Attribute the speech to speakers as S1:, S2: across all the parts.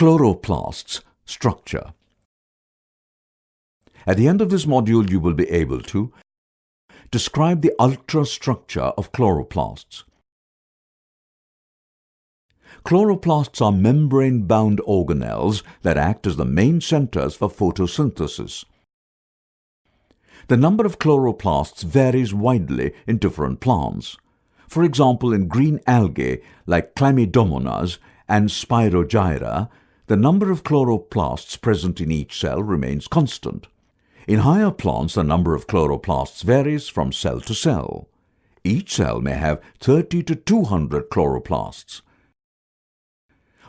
S1: Chloroplasts Structure At the end of this module you will be able to describe the ultrastructure of chloroplasts. Chloroplasts are membrane-bound organelles that act as the main centers for photosynthesis. The number of chloroplasts varies widely in different plants. For example, in green algae like Chlamydomonas and Spirogyra, the number of chloroplasts present in each cell remains constant. In higher plants, the number of chloroplasts varies from cell to cell. Each cell may have 30 to 200 chloroplasts.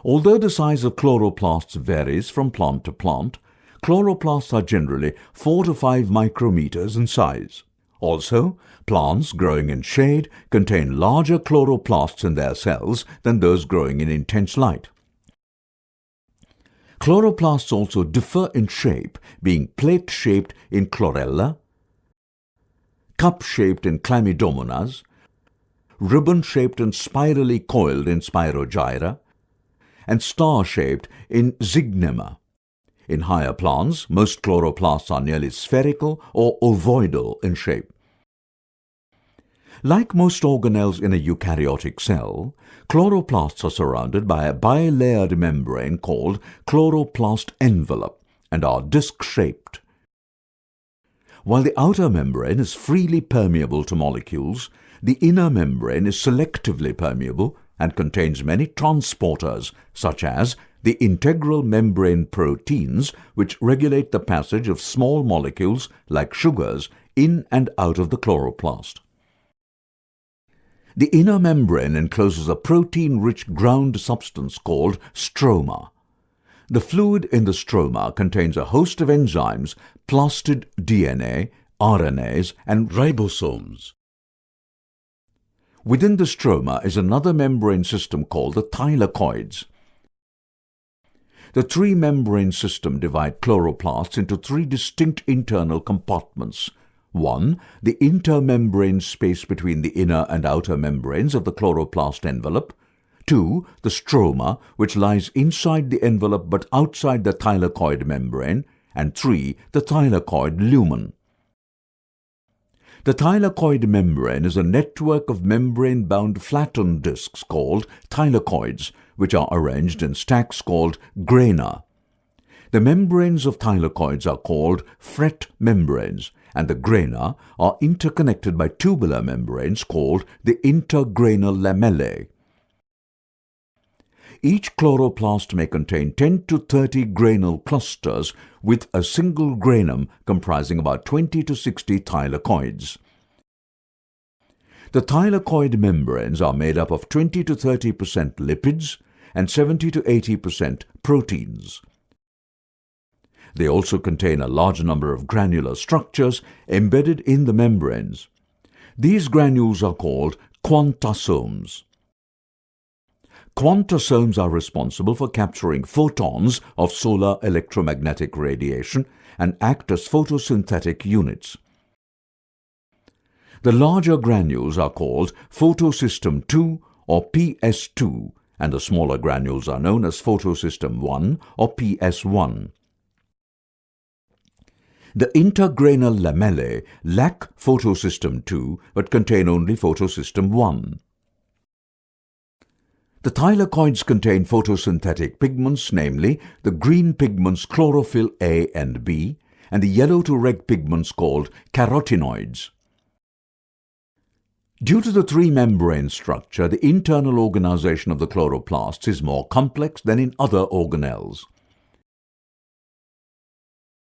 S1: Although the size of chloroplasts varies from plant to plant, chloroplasts are generally 4 to 5 micrometers in size. Also, plants growing in shade contain larger chloroplasts in their cells than those growing in intense light. Chloroplasts also differ in shape, being plate-shaped in chlorella, cup-shaped in chlamydomonas, ribbon-shaped and spirally coiled in spirogyra, and star-shaped in zygnema. In higher plants, most chloroplasts are nearly spherical or ovoidal in shape. Like most organelles in a eukaryotic cell, chloroplasts are surrounded by a bilayered membrane called chloroplast envelope and are disc-shaped. While the outer membrane is freely permeable to molecules, the inner membrane is selectively permeable and contains many transporters such as the integral membrane proteins which regulate the passage of small molecules like sugars in and out of the chloroplast. The inner membrane encloses a protein-rich ground substance called stroma. The fluid in the stroma contains a host of enzymes, plastid DNA, RNAs and ribosomes. Within the stroma is another membrane system called the thylakoids. The three-membrane system divide chloroplasts into three distinct internal compartments. One, the intermembrane space between the inner and outer membranes of the chloroplast envelope. Two, the stroma, which lies inside the envelope but outside the thylakoid membrane. And three, the thylakoid lumen. The thylakoid membrane is a network of membrane-bound flattened discs called thylakoids, which are arranged in stacks called grana. The membranes of thylakoids are called fret membranes, and the grana are interconnected by tubular membranes called the intergranal lamellae. Each chloroplast may contain 10 to 30 granule clusters with a single granum comprising about 20 to 60 thylakoids. The thylakoid membranes are made up of 20 to 30 percent lipids and 70 to 80 percent proteins. They also contain a large number of granular structures embedded in the membranes. These granules are called quantasomes. Quantasomes are responsible for capturing photons of solar electromagnetic radiation and act as photosynthetic units. The larger granules are called photosystem 2 or PS2 and the smaller granules are known as photosystem 1 or PS1. The intergranal lamellae lack photosystem 2 but contain only photosystem 1. The thylakoids contain photosynthetic pigments, namely the green pigments chlorophyll A and B, and the yellow to red pigments called carotenoids. Due to the three-membrane structure, the internal organization of the chloroplasts is more complex than in other organelles.